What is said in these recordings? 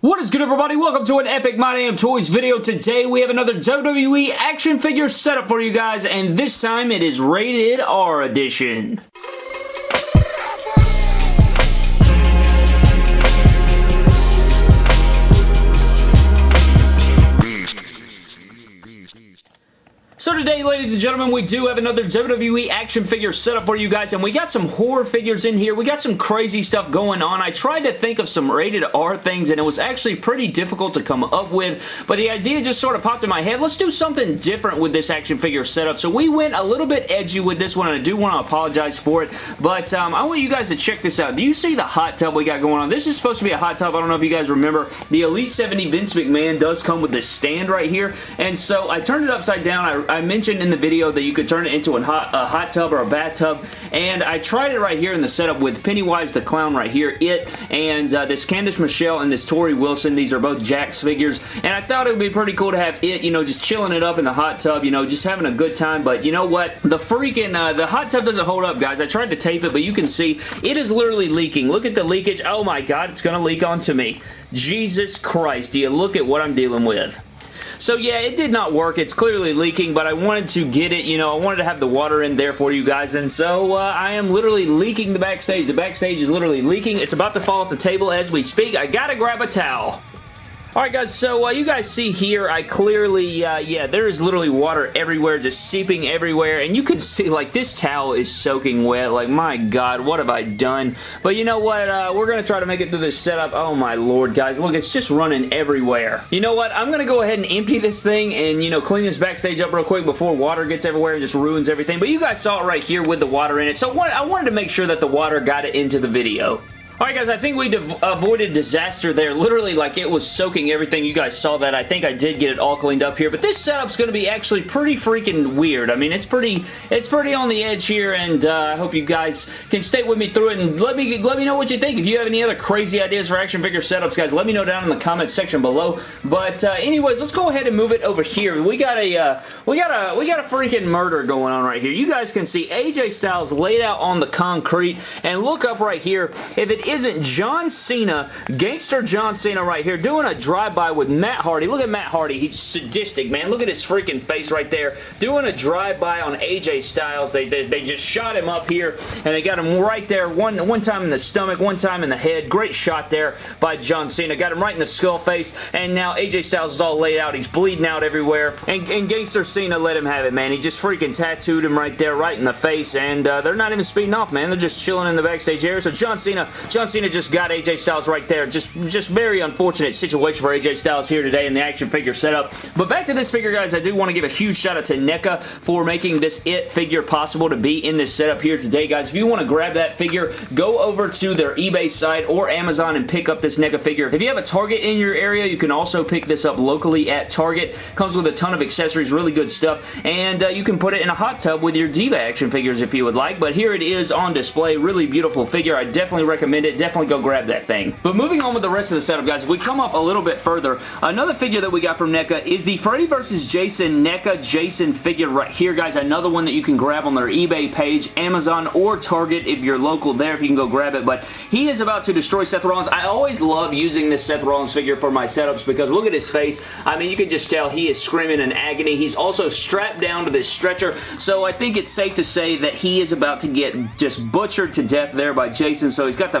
What is good everybody? Welcome to an Epic My Damn Toys video. Today we have another WWE action figure setup for you guys and this time it is rated R edition. So today, ladies and gentlemen, we do have another WWE action figure setup for you guys, and we got some horror figures in here. We got some crazy stuff going on. I tried to think of some rated R things, and it was actually pretty difficult to come up with, but the idea just sort of popped in my head. Let's do something different with this action figure setup. So we went a little bit edgy with this one, and I do want to apologize for it, but um, I want you guys to check this out. Do you see the hot tub we got going on? This is supposed to be a hot tub. I don't know if you guys remember. The Elite 70 Vince McMahon does come with this stand right here, and so I turned it upside down. I I mentioned in the video that you could turn it into a hot, a hot tub or a bathtub, and I tried it right here in the setup with Pennywise the Clown right here, it, and uh, this Candice Michelle and this Torrie Wilson. These are both Jakks figures, and I thought it would be pretty cool to have it, you know, just chilling it up in the hot tub, you know, just having a good time, but you know what? The freaking, uh, the hot tub doesn't hold up, guys. I tried to tape it, but you can see it is literally leaking. Look at the leakage. Oh my god, it's going to leak onto me. Jesus Christ, do you look at what I'm dealing with? So yeah, it did not work. It's clearly leaking, but I wanted to get it, you know, I wanted to have the water in there for you guys, and so uh, I am literally leaking the backstage. The backstage is literally leaking. It's about to fall off the table as we speak. I gotta grab a towel. Alright guys, so uh, you guys see here, I clearly, uh, yeah, there is literally water everywhere, just seeping everywhere, and you can see, like, this towel is soaking wet, like, my god, what have I done? But you know what, uh, we're to try to make it through this setup, oh my lord, guys, look, it's just running everywhere. You know what, I'm to go ahead and empty this thing and, you know, clean this backstage up real quick before water gets everywhere and just ruins everything, but you guys saw it right here with the water in it, so I wanted to make sure that the water got it into the video. Alright guys, I think we avoided disaster there. Literally, like, it was soaking everything. You guys saw that. I think I did get it all cleaned up here, but this setup's going to be actually pretty freaking weird. I mean, it's pretty it's pretty on the edge here, and uh, I hope you guys can stay with me through it, and let me, let me know what you think. If you have any other crazy ideas for action figure setups, guys, let me know down in the comments section below. But uh, anyways, let's go ahead and move it over here. We got a uh, we got a we got a freaking murder going on right here. You guys can see AJ Styles laid out on the concrete, and look up right here. If it isn't John Cena, Gangster John Cena right here, doing a drive-by with Matt Hardy. Look at Matt Hardy. He's sadistic, man. Look at his freaking face right there. Doing a drive-by on AJ Styles. They, they, they just shot him up here, and they got him right there. One, one time in the stomach, one time in the head. Great shot there by John Cena. Got him right in the skull face, and now AJ Styles is all laid out. He's bleeding out everywhere, and, and Gangster Cena let him have it, man. He just freaking tattooed him right there, right in the face, and uh, they're not even speeding off, man. They're just chilling in the backstage area. So John Cena, John Cena just just got AJ Styles right there. Just, just very unfortunate situation for AJ Styles here today in the action figure setup. But back to this figure, guys, I do want to give a huge shout out to NECA for making this IT figure possible to be in this setup here today, guys. If you want to grab that figure, go over to their eBay site or Amazon and pick up this NECA figure. If you have a Target in your area, you can also pick this up locally at Target. Comes with a ton of accessories, really good stuff, and uh, you can put it in a hot tub with your Diva action figures if you would like, but here it is on display. Really beautiful figure. I definitely recommend it. Definitely go grab that thing. But moving on with the rest of the setup, guys, if we come up a little bit further, another figure that we got from NECA is the Freddy vs. Jason NECA Jason figure right here, guys. Another one that you can grab on their eBay page, Amazon, or Target if you're local there, if you can go grab it. But he is about to destroy Seth Rollins. I always love using this Seth Rollins figure for my setups because look at his face. I mean, you can just tell he is screaming in agony. He's also strapped down to this stretcher, so I think it's safe to say that he is about to get just butchered to death there by Jason. So he's got the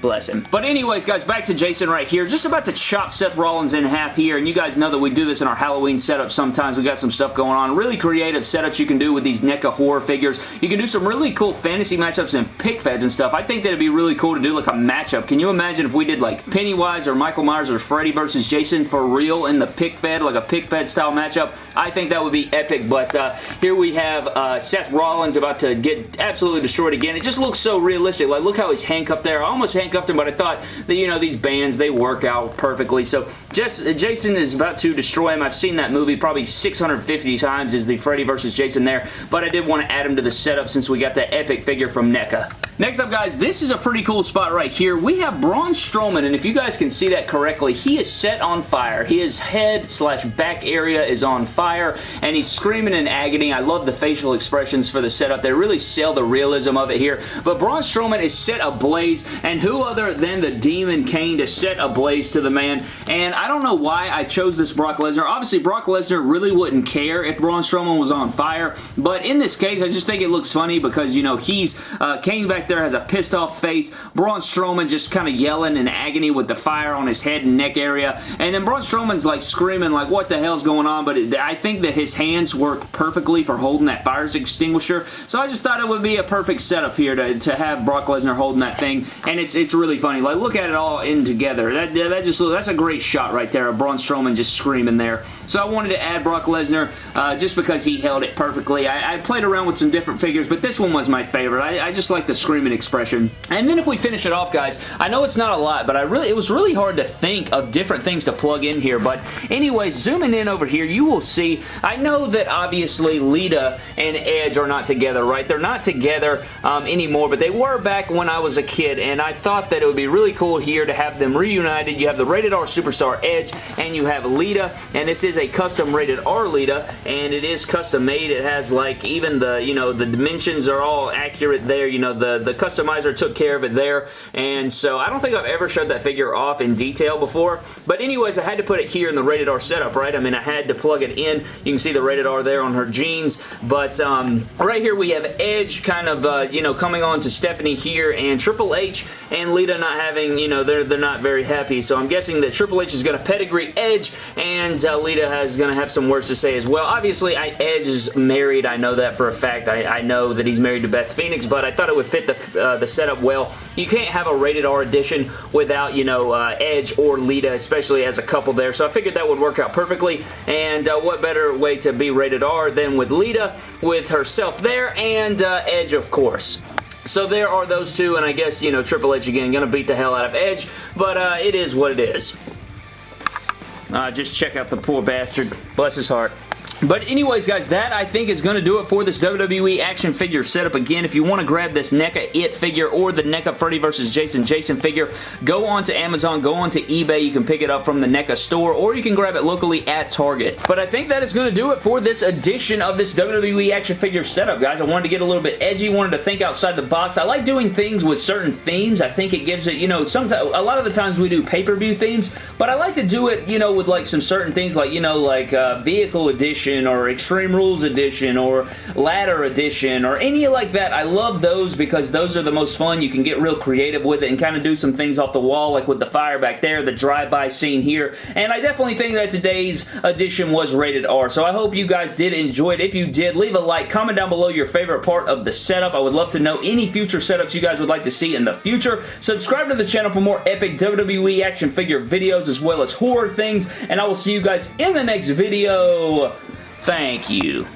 Bless him. But anyways, guys, back to Jason right here. Just about to chop Seth Rollins in half here, and you guys know that we do this in our Halloween setup sometimes. We got some stuff going on. Really creative setups you can do with these NECA horror figures. You can do some really cool fantasy matchups and pick feds and stuff. I think that'd be really cool to do like a matchup. Can you imagine if we did like Pennywise or Michael Myers or Freddy versus Jason for real in the pick fed, like a pick fed style matchup? I think that would be epic, but uh, here we have uh, Seth Rollins about to get absolutely destroyed again. It just looks so realistic. Like, look how he's handcuffed there. I almost handcuffed handcuffed him, but I thought that, you know, these bands, they work out perfectly. So just, uh, Jason is about to destroy him. I've seen that movie probably 650 times is the Freddy versus Jason there, but I did want to add him to the setup since we got that epic figure from NECA. Next up, guys, this is a pretty cool spot right here. We have Braun Strowman, and if you guys can see that correctly, he is set on fire. His head slash back area is on fire, and he's screaming in agony. I love the facial expressions for the setup. They really sell the realism of it here. But Braun Strowman is set ablaze, and who other than the Demon Kane to set ablaze to the man? And I don't know why I chose this Brock Lesnar. Obviously, Brock Lesnar really wouldn't care if Braun Strowman was on fire, but in this case, I just think it looks funny because, you know, he's, uh, Kane back there has a pissed off face. Braun Strowman just kind of yelling in agony with the fire on his head and neck area. And then Braun Strowman's like screaming like what the hell's going on. But it, I think that his hands work perfectly for holding that fire extinguisher. So I just thought it would be a perfect setup here to, to have Brock Lesnar holding that thing. And it's it's really funny. Like look at it all in together. That, that just that's a great shot right there of Braun Strowman just screaming there. So I wanted to add Brock Lesnar uh, just because he held it perfectly. I, I, played around with some different figures, but this one was my favorite. I, I just like the screaming expression. And then if we finish it off, guys, I know it's not a lot, but I really it was really hard to think of different things to plug in here. But anyways, zooming in over here, you will see, I know that obviously Lita and Edge are not together, right? They're not together um, anymore, but they were back when I was a kid, and I thought that it would be really cool here to have them reunited. You have the Rated R Superstar Edge, and you have Lita, and this is a custom rated R Lita, and it is custom made. It has like even the, you know, the dimensions are all accurate there. You know, the, the customizer took care of it there, and so I don't think I've ever showed that figure off in detail before, but anyways, I had to put it here in the rated R setup, right? I mean, I had to plug it in. You can see the rated R there on her jeans, but um, right here we have Edge kind of, uh, you know, coming on to Stephanie here, and Triple H and Lita not having, you know, they're, they're not very happy, so I'm guessing that Triple H is going to pedigree Edge, and uh, Lita is going to have some words to say as well. Obviously, I, Edge is married. I know that for a fact. I, I, know that he's married to Beth Phoenix, but I thought it would fit the, uh, the setup well. You can't have a rated R edition without, you know, uh, Edge or Lita, especially as a couple there, so I figured that would work out perfectly, and uh, what better way to be rated R than with Lita, with herself there, and uh, Edge, of course. So there are those two, and I guess, you know, Triple H again, gonna beat the hell out of Edge, but uh, it is what it is. Just check out the poor bastard. Bless his heart. But anyways, guys, that I think is going to do it for this WWE action figure setup. Again, if you want to grab this NECA It figure or the NECA Freddy vs. Jason Jason figure, go on to Amazon, go on to eBay. You can pick it up from the NECA store or you can grab it locally at Target. But I think that is going to do it for this edition of this WWE action figure setup, guys. I wanted to get a little bit edgy, wanted to think outside the box. I like doing things with certain themes. I think it gives it, you know, sometimes a lot of the times we do pay-per-view themes, but I like to do it, you know, with like some certain things like, you know, like uh, vehicle edition Edition or Extreme Rules Edition or Ladder Edition or any like that. I love those because those are the most fun. You can get real creative with it and kind of do some things off the wall like with the fire back there, the drive-by scene here. And I definitely think that today's edition was rated R. So I hope you guys did enjoy it. If you did, leave a like. Comment down below your favorite part of the setup. I would love to know any future setups you guys would like to see in the future. Subscribe to the channel for more epic WWE action figure videos as well as horror things. And I will see you guys in the next video. Thank you.